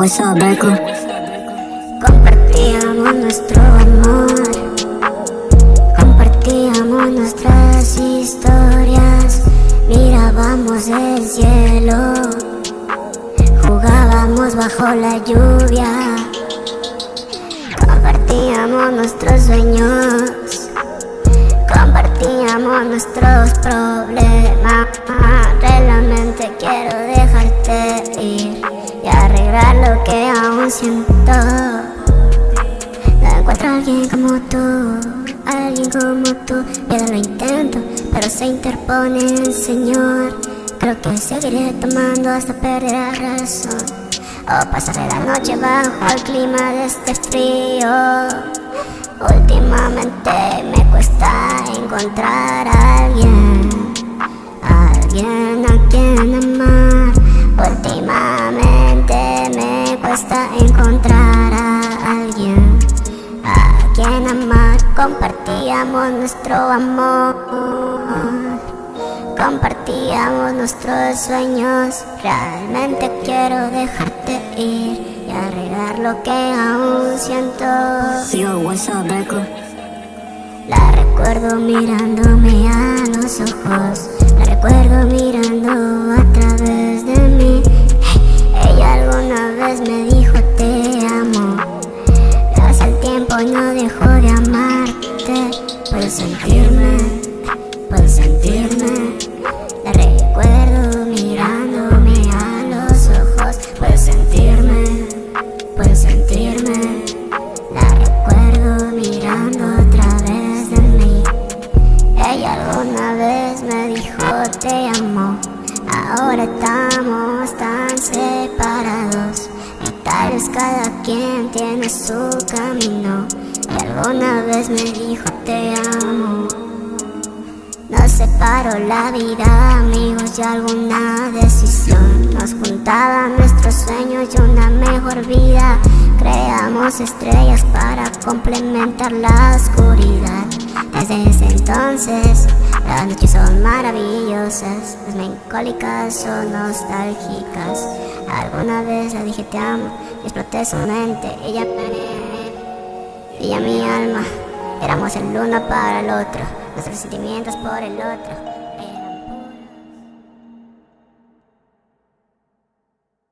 what's up, Beco? Compartíamos nuestro amor, compartíamos nuestras historias, mirábamos el cielo, jugábamos bajo la lluvia, compartíamos nuestros sueños, compartíamos nuestros problemas. Siento. No encuentro a alguien como tú, alguien como tú. Ya lo intento, pero se interpone el Señor. Creo que seguiré tomando hasta perder la razón. O pasaré la noche bajo el clima de este frío. Últimamente me cuesta encontrar a alguien, alguien cuesta encontrar a alguien a quien amar. Compartíamos nuestro amor, compartíamos nuestros sueños. Realmente quiero dejarte ir y arreglar lo que aún siento. Yo, what's up, Beco? La recuerdo mirándome a los ojos, la recuerdo mirando puedo sentirme. La recuerdo mirándome a los ojos, puedo sentirme, puedo sentirme. La recuerdo mirando a través de mí. Ella alguna vez me dijo te amo. Ahora estamos tan separados. Y tal vez cada quien tiene su camino. Y alguna vez me dijo te amo. Separó la vida, amigos, y alguna decisión. Nos juntaban nuestros sueños y una mejor vida. Creamos estrellas para complementar la oscuridad. Desde ese entonces, las noches son maravillosas, las melancólicas son nostálgicas. Alguna vez le dije te amo y exploté su mente. Ella, ella mi alma, éramos el uno para el otro, nuestros sentimientos por el otro.